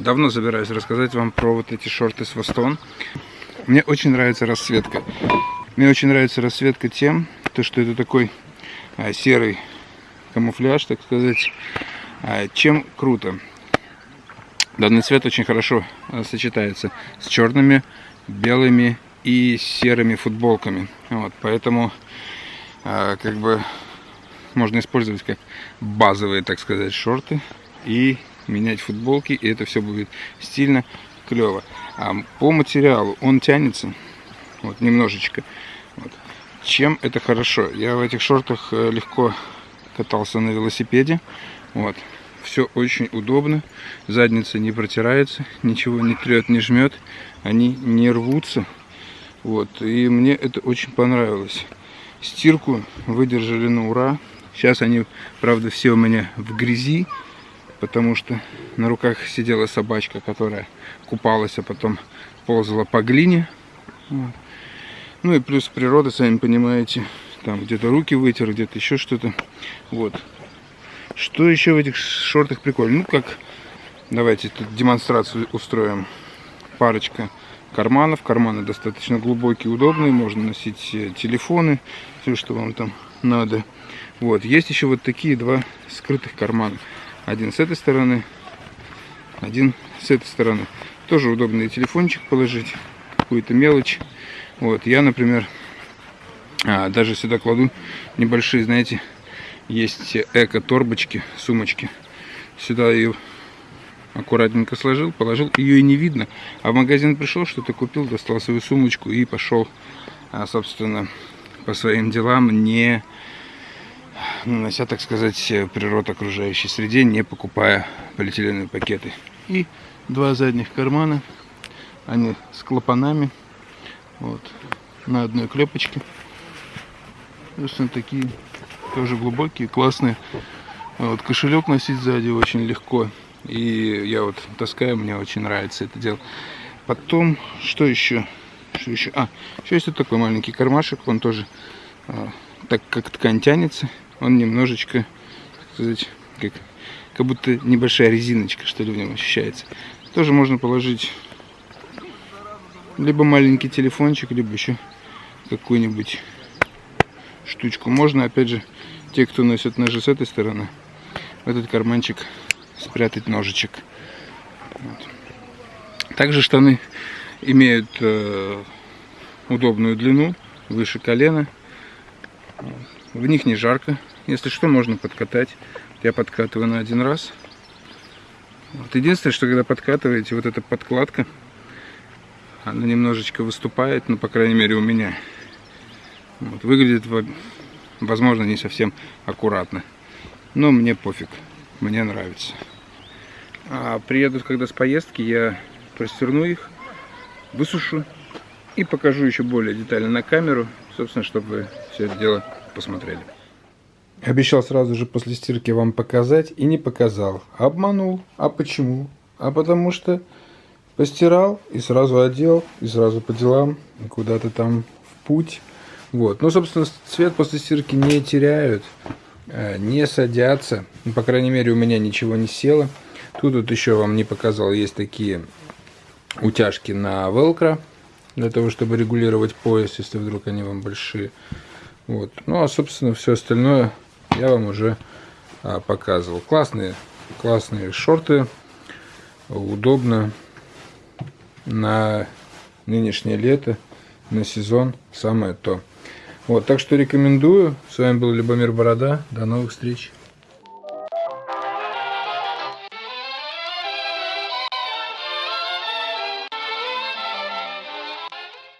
Давно собираюсь рассказать вам про вот эти шорты с Востон. Мне очень нравится расцветка. Мне очень нравится расцветка тем, то, что это такой а, серый камуфляж, так сказать. А, чем круто. Данный цвет очень хорошо а, сочетается с черными, белыми и серыми футболками. Вот, поэтому а, как бы можно использовать как базовые, так сказать, шорты и менять футболки, и это все будет стильно, клево. А по материалу он тянется, вот немножечко. Вот. Чем это хорошо? Я в этих шортах э, легко катался на велосипеде. Вот. Все очень удобно. Задница не протирается, ничего не трет, не жмет. Они не рвутся. Вот. И мне это очень понравилось. Стирку выдержали на ура. Сейчас они, правда, все у меня в грязи, потому что на руках сидела собачка, которая купалась, а потом ползала по глине. Вот. Ну и плюс природа, сами понимаете, там где-то руки вытер, где-то еще что-то. Вот. Что еще в этих шортах прикольно? Ну как, давайте тут демонстрацию устроим. Парочка карманов. Карманы достаточно глубокие, удобные. Можно носить телефоны, все, что вам там надо. Вот, есть еще вот такие два скрытых кармана. Один с этой стороны, один с этой стороны. Тоже удобный телефончик положить, какую-то мелочь. Вот, я, например, а, даже сюда кладу небольшие, знаете, есть эко-торбочки, сумочки. Сюда ее аккуратненько сложил, положил, ее и не видно. А в магазин пришел, что-то купил, достал свою сумочку и пошел, а, собственно, по своим делам, не нанося, так сказать, природу окружающей среде, не покупая полиэтиленовые пакеты. И два задних кармана, они с клапанами, вот, на одной клепочке. Собственно, такие тоже глубокие, классные. Вот, кошелек носить сзади очень легко. И я вот таскаю, мне очень нравится это дело. Потом, что еще? Что еще? А, еще есть вот такой маленький кармашек, он тоже, а, так как ткань тянется, он немножечко, так сказать, как, как будто небольшая резиночка, что ли, в нем ощущается. Тоже можно положить либо маленький телефончик, либо еще какую-нибудь штучку. Можно, опять же, те, кто носит ножи с этой стороны, в этот карманчик спрятать ножичек. Вот. Также штаны имеют э, удобную длину, выше колена. В них не жарко. Если что, можно подкатать. Я подкатываю на один раз. Вот. Единственное, что когда подкатываете, вот эта подкладка, она немножечко выступает, ну, по крайней мере, у меня. Вот. Выглядит, возможно, не совсем аккуратно. Но мне пофиг. Мне нравится. А приедут, когда с поездки, я простерну их, высушу и покажу еще более детально на камеру, собственно, чтобы вы все это дело посмотрели. Обещал сразу же после стирки вам показать и не показал. Обманул. А почему? А потому что постирал и сразу одел, и сразу по делам, куда-то там в путь. Вот. Ну, собственно, цвет после стирки не теряют, э, не садятся. Ну, по крайней мере, у меня ничего не село. Тут вот еще вам не показал, есть такие утяжки на велкро, для того, чтобы регулировать пояс, если вдруг они вам большие. Вот. Ну, а, собственно, все остальное я вам уже а, показывал. Классные, классные шорты, удобно на нынешнее лето, на сезон, самое то. Вот, так что рекомендую. С вами был Любомир Борода. До новых встреч.